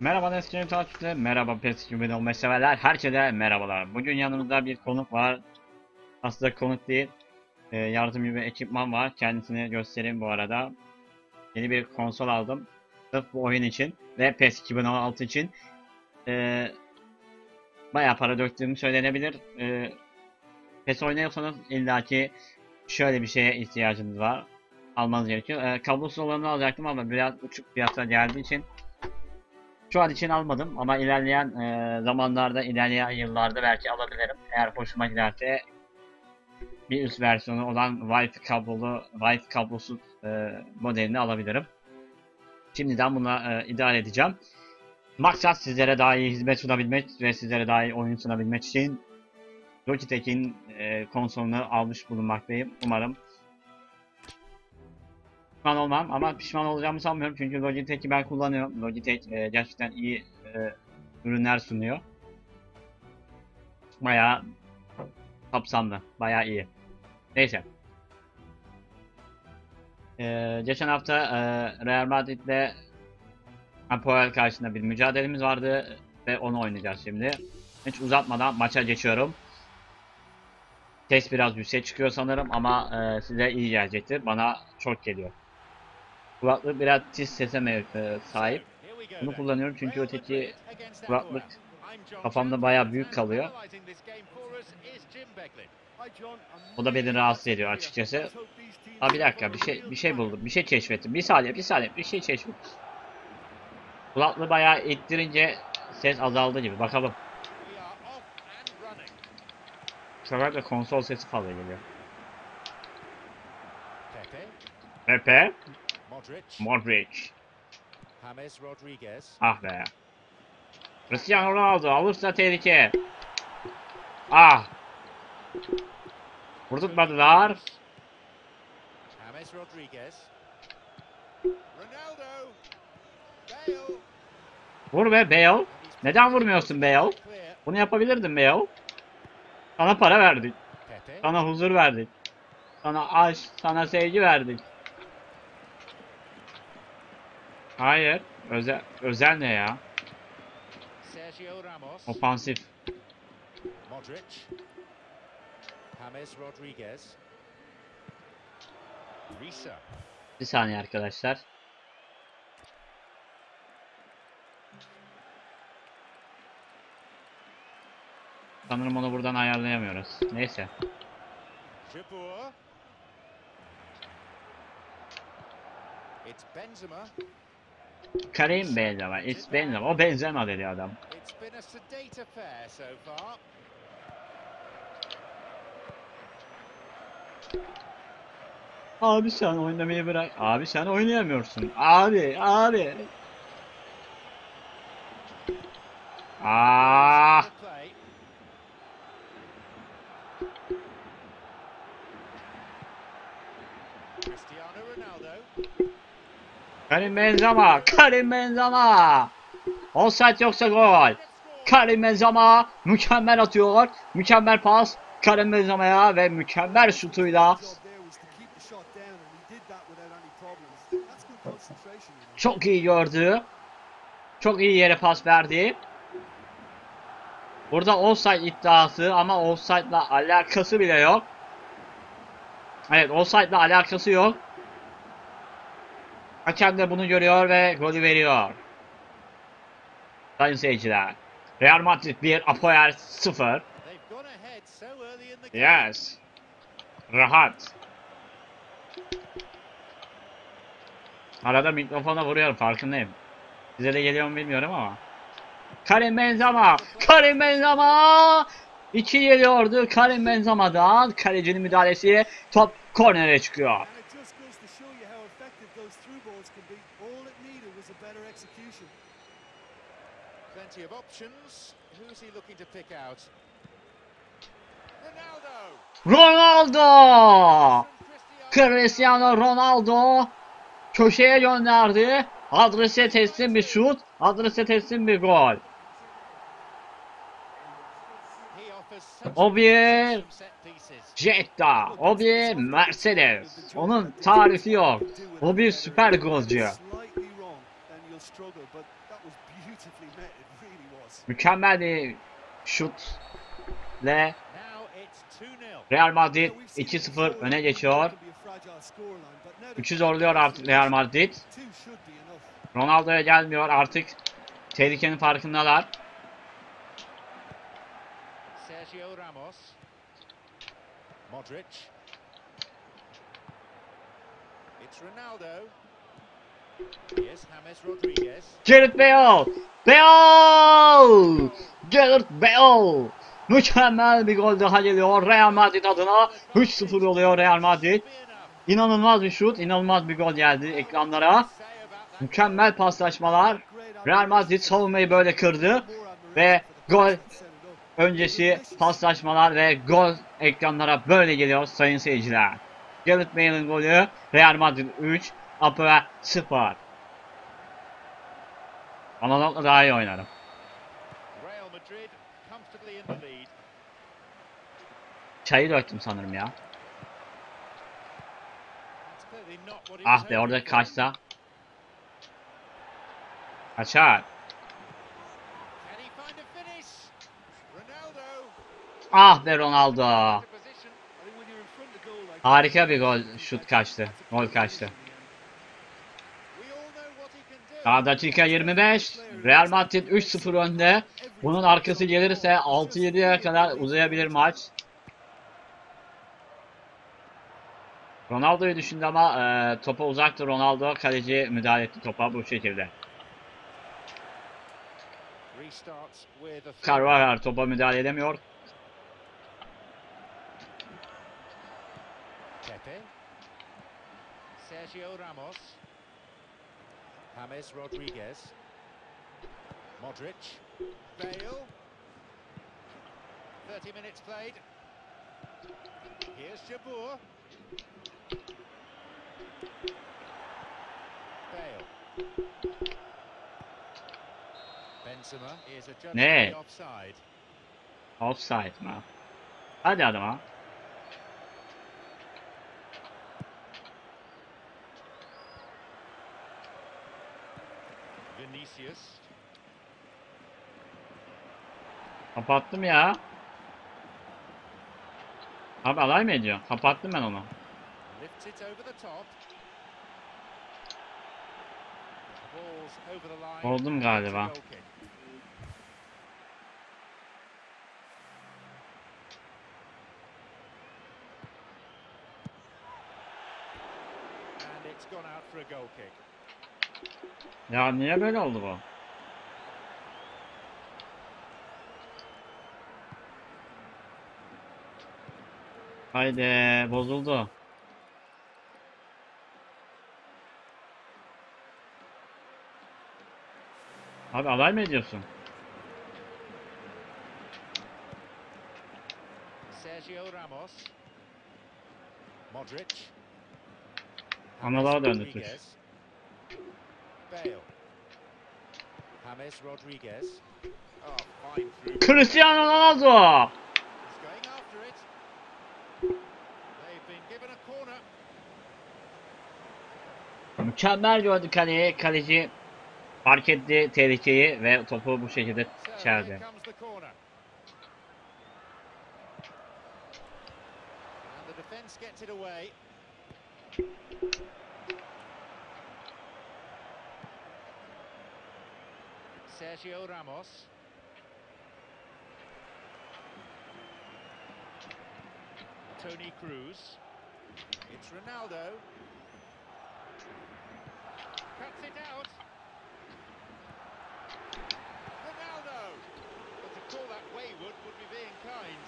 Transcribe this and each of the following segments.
Merhaba eski takipçiler, merhaba PES 2015 severler, herkese merhabalar. Bugün yanımızda bir konuk var. Aslında konuk değil, e, yardımcı bir ekipman var. Kendisini göstereyim bu arada. Yeni bir konsol aldım. Sırf bu oyun için ve PES 2016 için. E, bayağı para döktüğüm söylenebilir. E, PES oynuyorsanız illaki şöyle bir şeye ihtiyacınız var. Almanız gerekiyor. E, kablosuz olanını alacaktım ama biraz uçuk fiyata geldiği için şu an için almadım ama ilerleyen e, zamanlarda, ilerleyen yıllarda belki alabilirim. Eğer hoşuma giderse bir üst versiyonu olan Wi-Fi kablolu, Wi-Fi kablosuz e, modelini alabilirim. Şimdiden buna e, idare edeceğim. Maksat sizlere daha iyi hizmet sunabilmek ve sizlere daha iyi oyun sunabilmek için Logitech'in e, konsolunu almış bulunmaktayım. Umarım pişman olmam ama pişman olacağımı sanmıyorum çünkü Logitech'i ben kullanıyorum. Logitech e, gerçekten iyi e, ürünler sunuyor. Bayağı kapsamlı, bayağı iyi. Neyse. E, geçen hafta e, Real Madrid'le Apoel karşısında bir mücadelemiz vardı ve onu oynayacağız şimdi. Hiç uzatmadan maça geçiyorum. Ses biraz yüksek çıkıyor sanırım ama e, size iyi gelecektir. Bana çok geliyor. Kulaklık biraz tiz sese e, sahip. Bunu kullanıyorum çünkü öteki kulaklık kafamda bayağı büyük kalıyor. O da beni rahatsız ediyor açıkçası. Aa bir dakika bir şey bir şey buldum. Bir şey keşfettim. Bir saniye bir saniye bir şey keşfettim. Kulaklığı bayağı ittirince ses azaldı gibi. Bakalım. Bu sefer de konsol sesi fazla geliyor. Pepe, Modric. James Rodriguez, Ah be. Cristiano Ronaldo alırsa tehlike. Ah. Vurdurtmadılar. James Rodriguez, Ronaldo, Bale, Vur be Bale. Neden vurmuyorsun Bale? Bunu yapabilirdin Bale. Sana para verdik. Sana huzur verdik. Sana aşk, sana sevgi verdik. Hayır. Özel, özel ne ya? Sergio Ramos, Ofansif. Modric, James Rodriguez, Risa, Bir saniye arkadaşlar. Sanırım onu buradan ayarlayamıyoruz. Neyse. It's Benzema. Karim Benzema. It's Benzema. O Benzema dedi adam. Abi sen oynamayı bırak. Abi sen oynayamıyorsun. Abi, abi. Ah! Cristiano Ronaldo. Karim Benzema. Karim Benzema. Offside yoksa gol. Karim Benzema mükemmel atıyor. Mükemmel pas. Karim Benzema'ya ve mükemmel şutuyla çok iyi gördü. Çok iyi yere pas verdi. Burada offside iddiası ama offside'la alakası bile yok. Evet offside'la alakası yok. Hakem de bunu görüyor ve golü veriyor. Sayın seyirciler. Real Madrid 1, Apoel 0. They've gone ahead so early in the game. Yes. Rahat. Arada mikrofona vuruyorum farkındayım. Size de geliyor mu bilmiyorum ama. Karim Benzema. Karim Benzema. İki geliyordu Karim Benzema'dan. Kalecinin müdahalesi top kornere çıkıyor. And it just goes to show you how effective those through balls can be. All it needed was a better execution. Plenty of options. Who's he looking to pick out? Ronaldo. Ronaldo. Cristiano. Ronaldo köşeye gönderdi. Adrese teslim bir şut. Adrese teslim bir gol. O bir. Jetta. O bir Mercedes. Onun tarifi yok. O bir süper golcü. Slightly wrong, and you'll struggle, but that That was beautifully met. It really was. Mükemmel bir şut ile Now it's 2-0. Real Madrid Yeah, we've seen it 2-0 before. öne geçiyor. can be a fragile scoreline, but now the Üçü zorluyor artık Real Madrid. Ronaldo'ya gelmiyor artık. Tehlikenin farkındalar. Sergio Ramos. Modric. It's Ronaldo. Gareth Bale! Bale! Gareth Bale! Mükemmel bir gol daha geliyor Real Madrid adına. 3-0 oluyor Real Madrid. İnanılmaz bir şut, inanılmaz bir gol geldi ekranlara. Mükemmel paslaşmalar. Real Madrid savunmayı böyle kırdı. Ve gol öncesi paslaşmalar ve gol ekranlara böyle geliyor sayın seyirciler. Gareth Bale'in golü Real Madrid 3, Apoel 0. Analogla daha iyi oynarım. Çayı döktüm sanırım ya. Ah be orada kaçsa. Kaçar. Ah be Ronaldo. Harika bir gol, şut kaçtı. Gol kaçtı. Daha dakika 25. Real Madrid 3-0 önde. Bunun arkası gelirse 6-7'ye kadar uzayabilir maç. Ronaldo'yu düşündü ama e, topa uzaktı Ronaldo. Kaleci müdahale etti topa bu şekilde. Carvajal topa müdahale edemiyor. Sergio Ramos. James Rodriguez. Modric. Bale. 30 minutes played. Here's Jabur. Bale. Benzema is adjudged Ne? to offside. Offside mı? Hadi adama. Vinicius. Kapattım ya. Abi alay mı ediyor? Kapattım ben onu. Oldum galiba. gone out for a goal kick. Ya niye böyle oldu bu? Haydi bozuldu. Abi alay mı ediyorsun? Sergio Ramos. Modric. Analara döndü tuş. Bale. James Rodriguez. Oh, fine through. Cristiano Ronaldo! He's going after it. They've been given a corner. Mükemmel gördü kaleyi. Kaleci fark etti tehlikeyi ve topu bu şekilde çeldi. Sergio Ramos. Tony Cruz. It's Ronaldo. Cuts it out. Ronaldo! But to call that wayward would be being kind.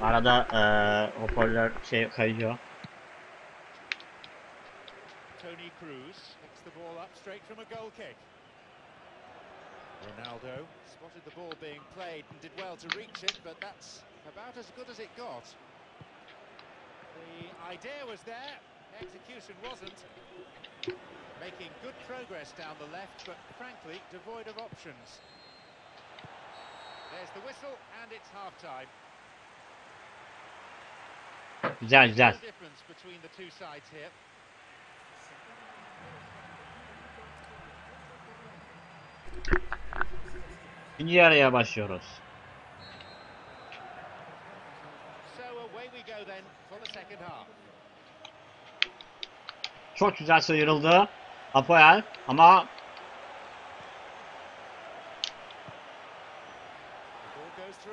Arada eee eh, hoparlör şey kayıyor. Tony Cruz the ball up straight from a goal kick. Ronaldo spotted the ball being played and did well to reach it, but that's about as good as it got. The idea was there, execution wasn't. Making good progress down the left, but frankly devoid of options. There's the whistle, and it's half time. Güzel güzel. difference between the two sides here. İkinci yarıya başlıyoruz. So away we go then for the second half. Çok güzel sıyrıldı. Apoel ama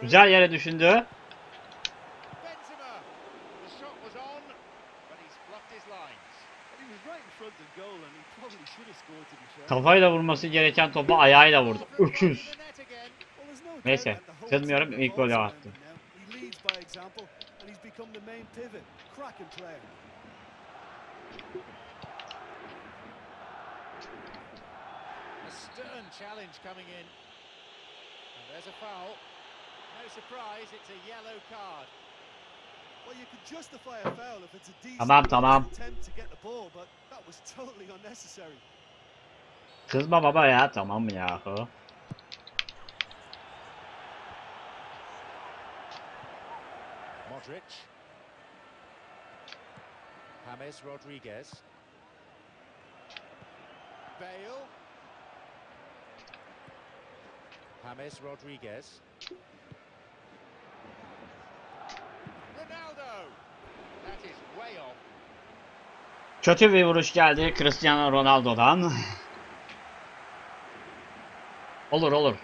güzel yere düşündü. Benzema. The shot was on, but he's bluffed his lines. He was right in front of goal and he probably should have scored to be fair. Kafayla vurması gereken topu ayağıyla vurdu. Öküz. The net again. Well, there's no doubt Neyse, kızmıyorum, ilk golü attı. stern challenge coming in. And there's a foul. No surprise, it's a yellow card. Well, you could justify a foul if it's a decent Tamam, tamam. attempt to get the ball, but that was totally unnecessary. Kızma baba ya tamam mı Modric. James Rodriguez. Bale. James Rodriguez. Kötü bir vuruş geldi Cristiano Ronaldo'dan. olur olur.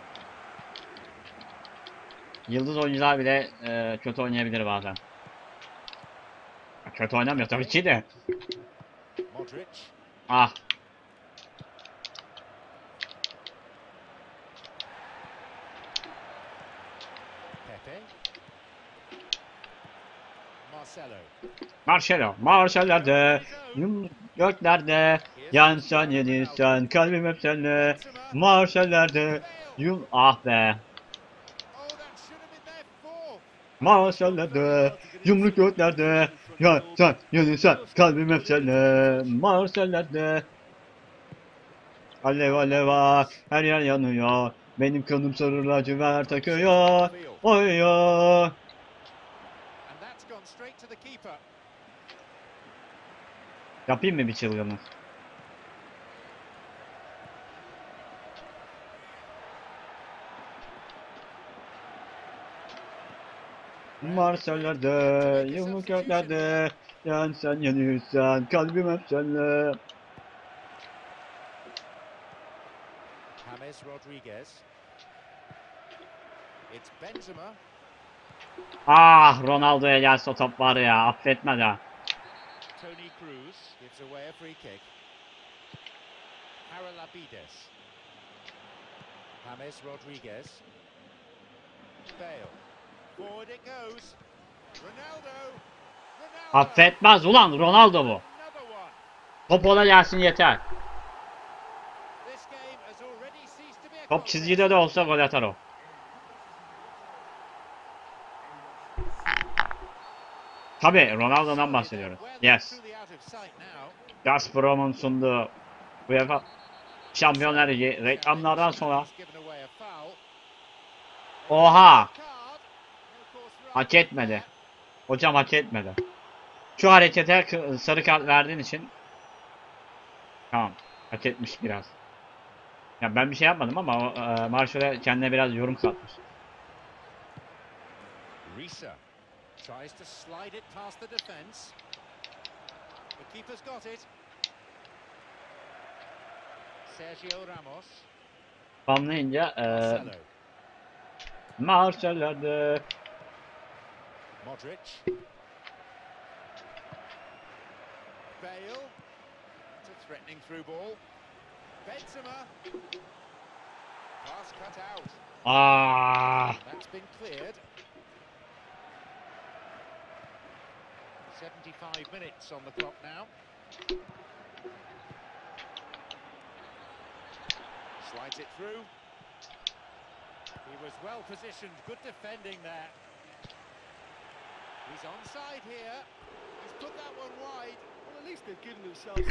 Yıldız oyuncular bile e, kötü oynayabilir bazen. Kötü oynamıyor tabii ki de. Modric. Ah Pepe. Marcelo. Marcelo. Yum göklerde. Yansan yenilsen kalbim hep. Marcelo'da. Bale. Yum ah be. Oh, that should have been their Marcelo'da. Yumruk göklerde. Yansan yenilsen kalbim hep seninle. Marcelo'da. Alev alev ah, her yer yanıyor. Benim kanım sarı lacivert takıyor. Oyuyor. Yapayım mı bir çılgınlık? Marseille'de, yumruk göklerde, yan sen yanıyorsan, kalbim hep seninle. James Rodriguez. It's Benzema. Ah, Ronaldo'ya gelse o top var ya, affetmez ha. Tony Cruz gives away a free kick. Haralabides. James Rodriguez. Bale. Affetmez ulan, Ronaldo bu. Top ona gelsin yeter. Top çizgide de olsa gol atar o. Tabi Ronaldo'dan they're Yes. Gazprom'un sunduğu UEFA Şampiyonlar Ligi reklamlardan sonra. Oha! Card. No course right Hak etmedi. Hocam hak etmedi. Şu harekete sarı kart verdiğin için Tamam. Hak etmiş biraz. Ya ben bir şey yapmadım ama e, Marshall'e kendine biraz yorum katmış. Risa tries to slide it past the defence. The keeper's got it. Sergio Ramos. Spamlayınca e, Marcelo. Modric. Bale. It's a threatening through ball. Benzema. Pass cut out. Aa, That's been cleared. 75 minutes on the clock now. Slides it through. He was well positioned. Good defending there.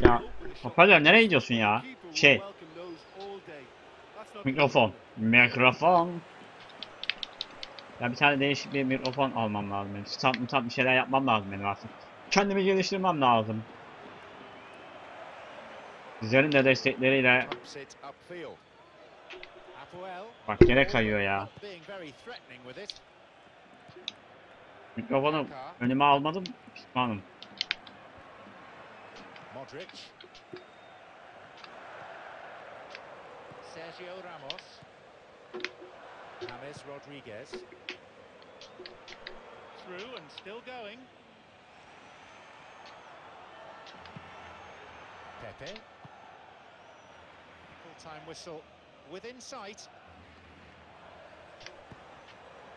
Ya, hoparlör nereye gidiyorsun ya? Şey, mikrofon. Mikrofon. Ya bir tane değişik bir mikrofon almam lazım benim. Stat mutat bir şeyler yapmam lazım benim artık. Kendimi geliştirmem lazım. Sizlerin de destekleriyle. Bak gene kayıyor ya. Mikrofonu önüme almadım. Pişmanım. Modric. Sergio Ramos. James Rodriguez. Through and still going. Pepe. Full-time whistle within sight.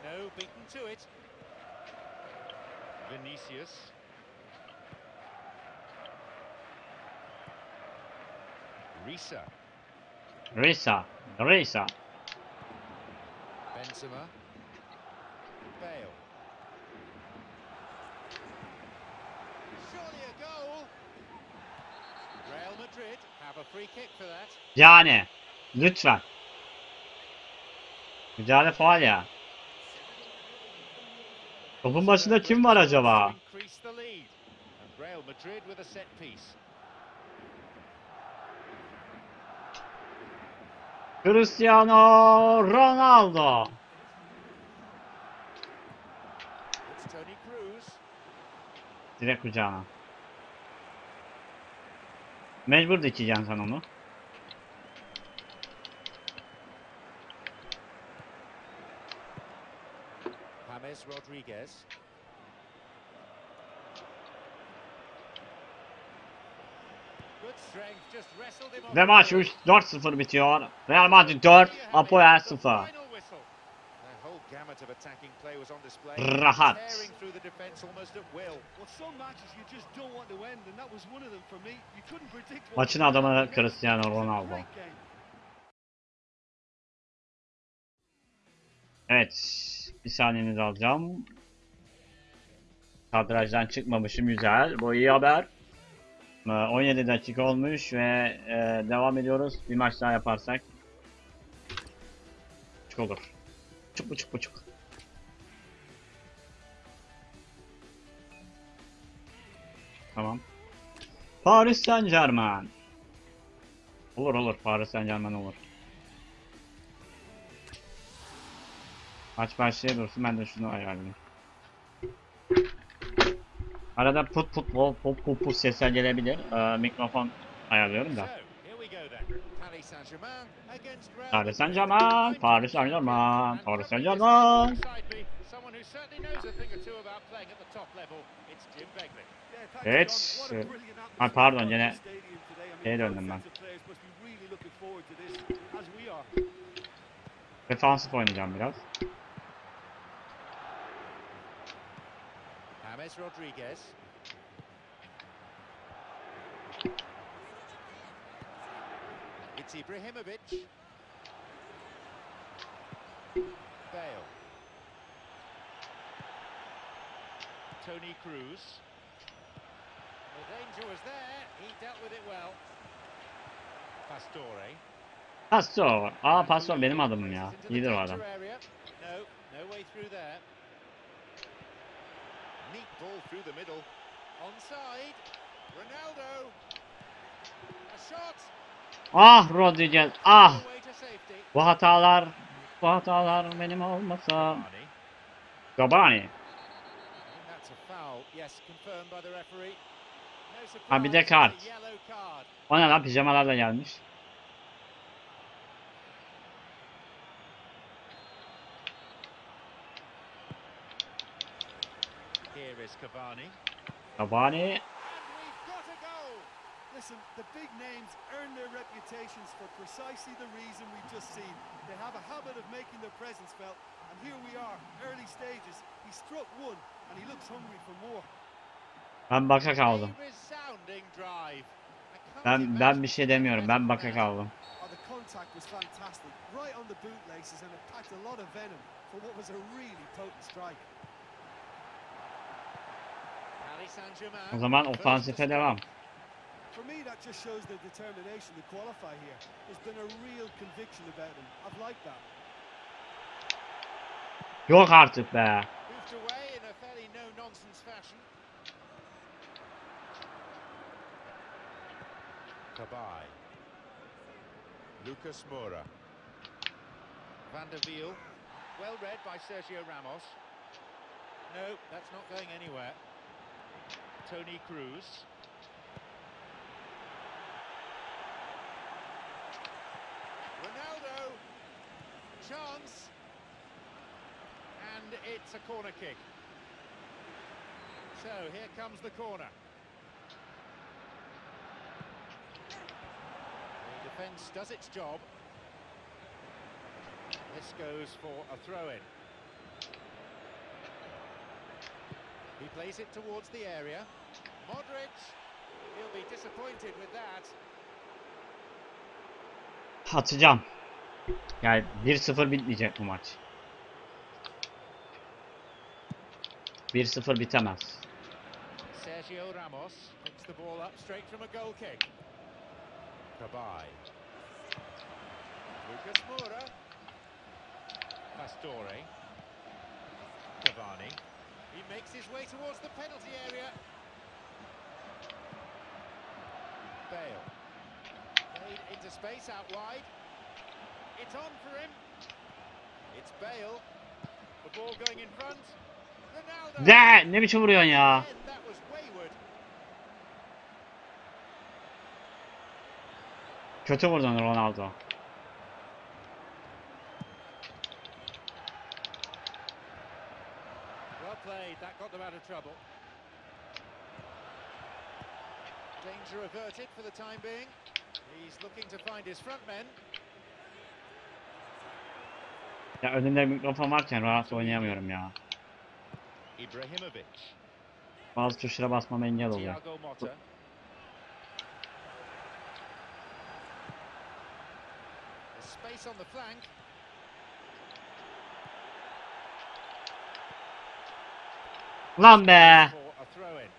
No, beaten to it. Vinicius. Risa. Risa. Risa. Benzema. Bale. Surely a goal. Real Madrid have a free kick for that. Yani. Lütfen. Müdahale faal ya. Topun başında kim var acaba? Cristiano Ronaldo. It's Tony Cruz. Direkt kucağına. Mecbur dikeceksin sen onu. James Rodriguez. Ve the maç ball. 3 4-0 bitiyor. Real Madrid 4, Apoel 0. Final whistle. The whole gamut of attacking play was on display. Rahat. Maçın adamı. Cristiano Ronaldo. Evet. Bir saniyenizi alacağım. Kadrajdan çıkmamışım güzel. Bu iyi haber. Ee, 17 dakika olmuş ve e, devam ediyoruz. Bir maç daha yaparsak. Buçuk olur. Buçuk buçuk buçuk. Tamam. Paris Saint Germain. Olur olur. Paris Saint Germain olur. Maç başlaya dursun ben de şunu ayarlayayım. Arada put put put put put, put sesler gelebilir. Ee, mikrofon ayarlıyorum da. Paris Saint. Germain, Paris Saint Germain, Paris Saint Germain. Evet, John. What a brilliant ha, atmosphere pardon, mean, şeye döndüm ben. sets of players James Rodriguez. It's Ibrahimovic. Bale. Tony Cruz. The danger was there. He dealt with it well. Pastore. Pastor. Aa ah, Pastor benim adımım ya. İyidir o adam. No, no way through there. Neat ball through the middle. Onside. Ronaldo. A shot. Ah Rodriguez. Ah. Bu hatalar. Bu hatalar benim olmasa. Gabani. Ha, bir de kart. O ne lan pijamalarla gelmiş. Cavani. Listen, the big names earn their reputations for precisely the reason we've just seen. They have a habit of making their presence felt, and here we are, early stages. He struck one, and he looks hungry for more. Ben baka kaldım. Ben ben bir şey demiyorum. Ben baka kaldım. O zaman first to ofansife strike. devam. For me, that just shows their determination to qualify here. There's been a real conviction about them. I've liked that. Yok artık be. Moved away in a fairly no-nonsense fashion. Kabay. Lucas Moura. Van der Wiel. Well read by Sergio Ramos. No, that's not going anywhere. Tony Cruz. Ronaldo. Chance. And it's a corner kick. So here comes the corner. The defence does its job. This goes for a throw-in. He plays it towards the area. Modric, he'll be disappointed with that. Atacağım. Yani 1-0 bitmeyecek bu maç. 1-0 bitemez. Sergio Ramos picks the ball up straight from a goal kick. Kabay. Lucas Moura. Pastore. Cavani. He makes his way towards the penalty area. Bale. Played into space out wide. It's on for him. It's Bale. The ball going in front. Ronaldo. De ne biçim vuruyorsun ya? Again, that was wayward. Kötü vurdun Ronaldo. Trouble. Danger averted for the time being. He's looking to find his front men. Ya önünde mikrofon varken rahat oynayamıyorum ya. Ibrahimovic. Bazı tuşlara basmama engel oluyor. Space on the flank. Lan be! For a throw-in.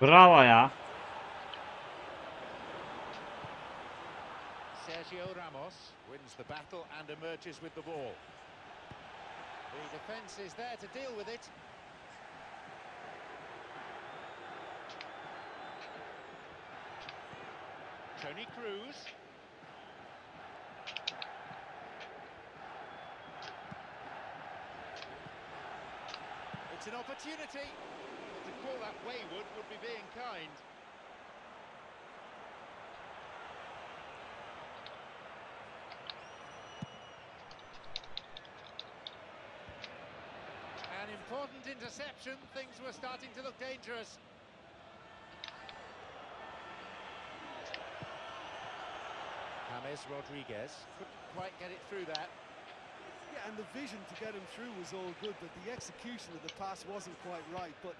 Bravo ya. Sergio Ramos wins the battle and emerges with the ball. The defence is there to deal with it. Tony Cruz. It's an opportunity. But to call that wayward would be being kind. An important interception. Things were starting to look dangerous. James Rodriguez couldn't quite get it through that. Yeah, and the vision to get him through was all good, but the execution of the pass wasn't quite right. But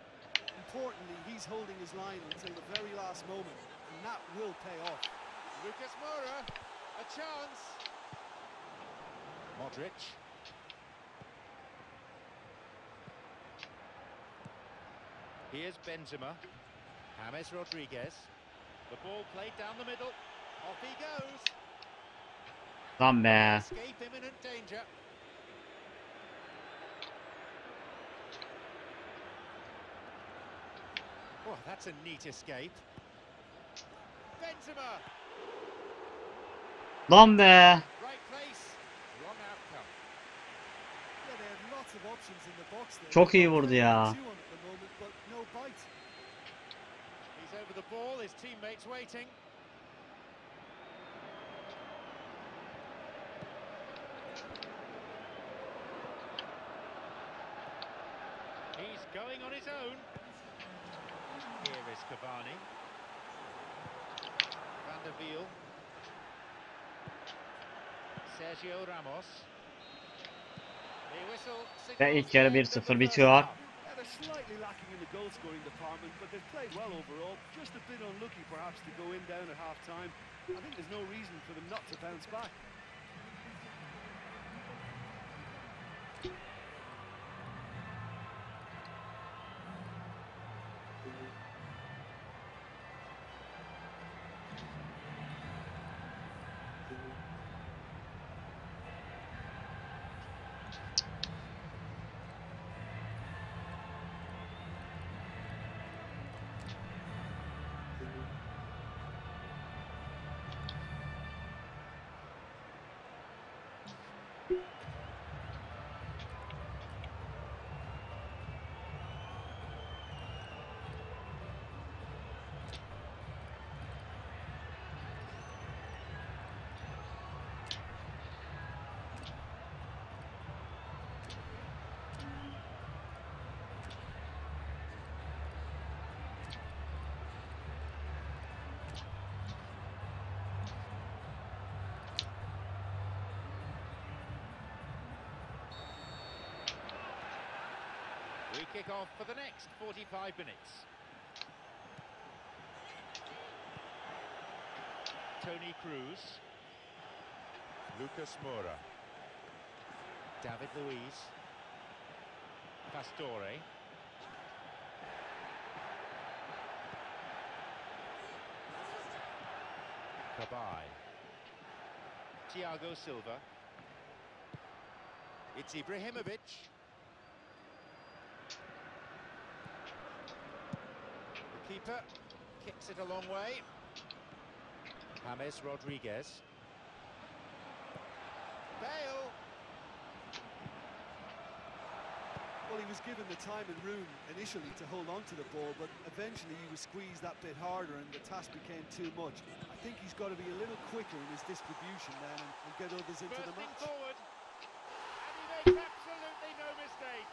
importantly, he's holding his line until the very last moment, and that will pay off. Lucas Moura, a chance. Modric. Here's Benzema. James Rodriguez. The ball played down the middle. Off he goes. Lan be. Oh, that's a neat escape. Benzema, Lan be. right place, wrong outcome. Yeah, they had lots of options in the box there. Çok iyi vurdu ya. He's over the ball, his teammates waiting. Going on his own. Here is Cavani. Van der Wiel. Sergio Ramos. The whistle Ve ilk signals yarı the end of the 1-0 bitiyor. half. Yeah, they're slightly lacking in the goal scoring department, but they've played well overall. Just a bit unlucky perhaps to go in down at half time. I think there's no reason for them not to bounce back. We kick off for the next 45 minutes. Tony Cruz. Lucas Moura. David Luiz. Pastore. Kabay. Thiago Silva. It's Ibrahimovic. Kicks it a long way. James Rodriguez. Bale. Well, he was given the time and room initially to hold on to the ball, but eventually he was squeezed that bit harder and the task became too much. I think he's got to be a little quicker in his distribution then and, and get others into the match. forward. And he makes absolutely no mistake.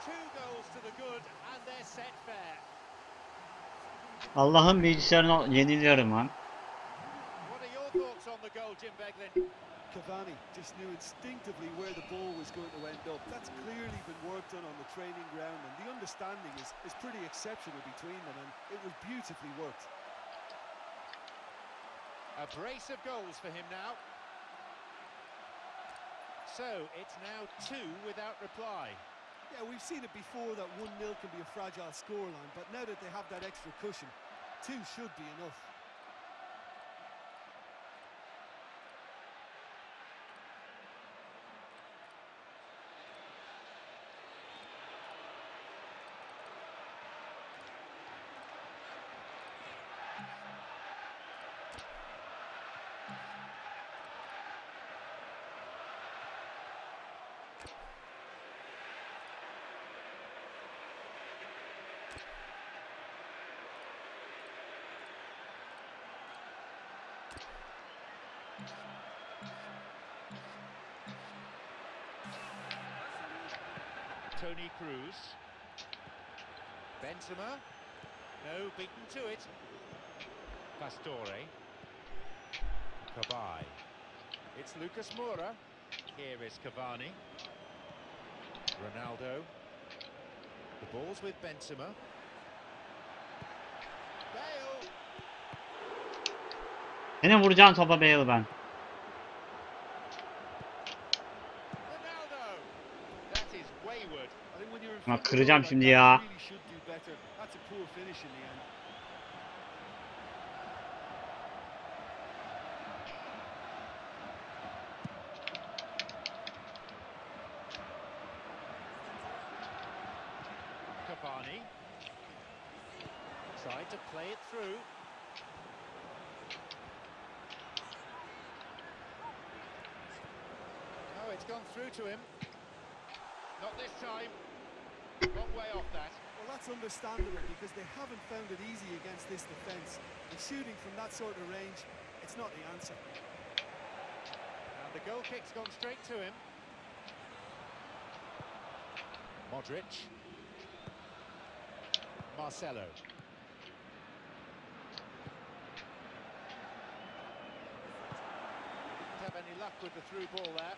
Two goals to the good and they're set fair. Allah'ın bilgisayarına yeniliyorum lan. What are your thoughts on the goal, Jim Beglin? Cavani just knew instinctively where the ball was going to end up. That's clearly been worked on on the training ground, and the understanding is, is pretty exceptional between them, and it was beautifully worked. A brace of goals for him now. So it's now two without reply. Yeah, we've seen it before that 1 0 can be a fragile scoreline, but now that they have that extra cushion, two should be enough. Tony Cruz. Benzema. No, beaten to it. Pastore. Kabay. It's Lucas Moura. Here is Cavani. Ronaldo. The ball's with Benzema. Bale. Seni vuracağım topa Bale ben. Ronaldo. That is wayward. I think when you're in Bak front of the kıracağım goal şimdi like that, ya. you really should do better. That's a poor finish in the end. Cavani. Tried to play it through. Oh, it's gone through to him. Not this time. Long way off that. Well, that's understandable because they haven't found it easy against this defence. And shooting from that sort of range, it's not the answer. And the goal kick's gone straight to him. Modric. Marcelo. Didn't have any luck with the through ball there.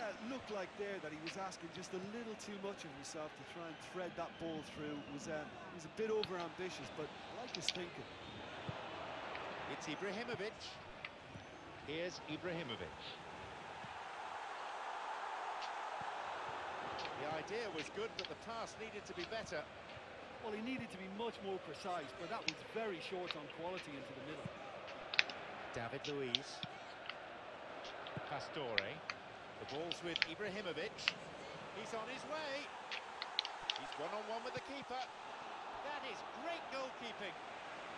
Yeah, it looked like there that he was asking just a little too much of himself to try and thread that ball through. It was, uh, it was a bit over ambitious, but I like his thinking. It's Ibrahimovic. Here's Ibrahimovic. The idea was good, but the pass needed to be better. Well, he needed to be much more precise, but that was very short on quality into the middle. David Luiz. Pastore. The ball's with Ibrahimovic. He's on his way. He's one-on-one with the keeper. That is great goalkeeping.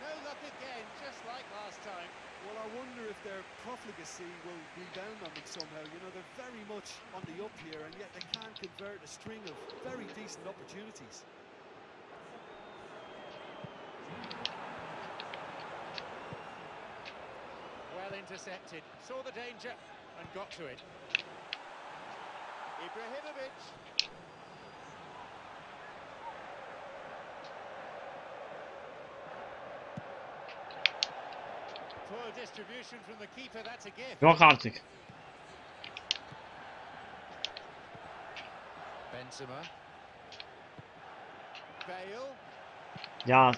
No luck again, just like last time. Well, I wonder if their profligacy will rebound on them somehow. You know, they're very much on the up here, and yet they can't convert a string of very decent opportunities. Well intercepted. Saw the danger and got to it. Ibrahimovic. Poor distribution from the keeper, that's a gift. Yok artık. Benzema. Bale. Ya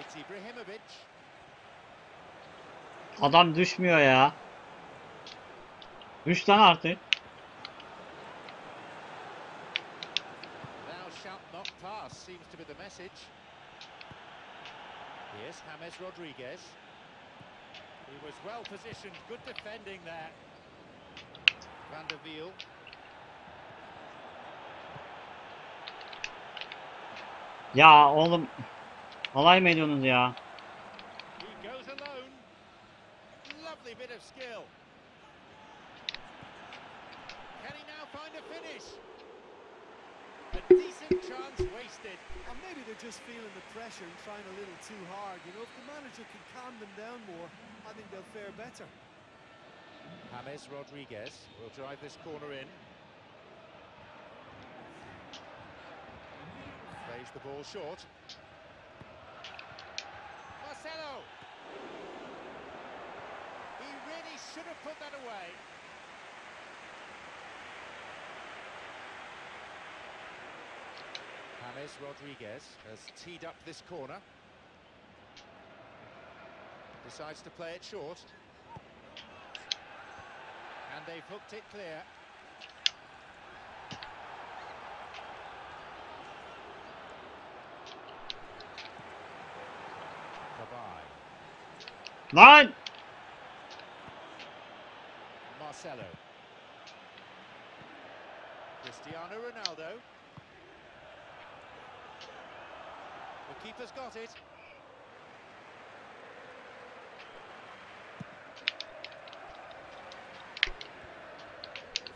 It's Ibrahimovic. adam düşmüyor ya. Düş lan artık. Seems to be the message. Here's James Rodriguez. He was well positioned, good defending there. Van der Wiel. Ya oğlum alay mı ediyorsunuz ya? Pressure and trying a little too hard. You know, if the manager can calm them down more, I think they'll fare better. James Rodriguez will drive this corner in. Plays the ball short. Marcelo! He really should have put that away. James Rodriguez has teed up this corner. Decides to play it short. And they've hooked it clear. Lan! Marcelo. Cristiano Ronaldo. The keeper's got it.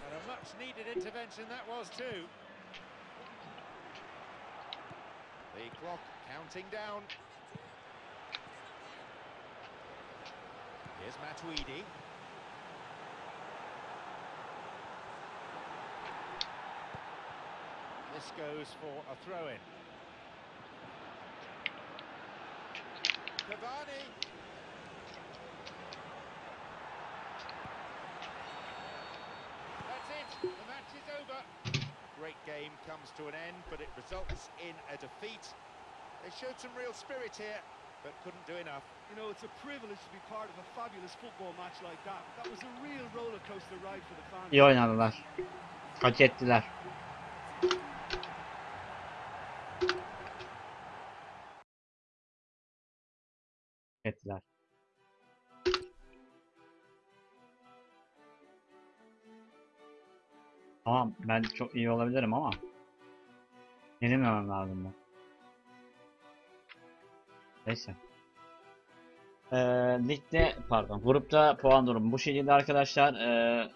And a much needed intervention that was too. The clock counting down. Here's Matuidi. This goes for a throw-in. Cavani. That's it. The match is over. Great game comes to an end, but it results in a defeat. They showed some real spirit here, but couldn't do enough. You know, it's a privilege to be part of a fabulous football match like that. That was a real roller coaster ride for the fans. İyi oynadılar. Hak ettiler. Tamam ben çok iyi olabilirim ama yenilmemem lazım ben. Neyse. Ee, ligde pardon grupta puan durumu bu şekilde arkadaşlar. Ee,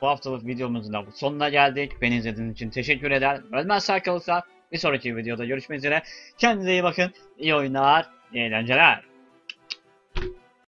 bu haftalık videomuzun da sonuna geldik. Beni izlediğiniz için teşekkür eder. Ölmez sağ kalırsa bir sonraki videoda görüşmek üzere. Kendinize iyi bakın. İyi oyunlar, iyi eğlenceler.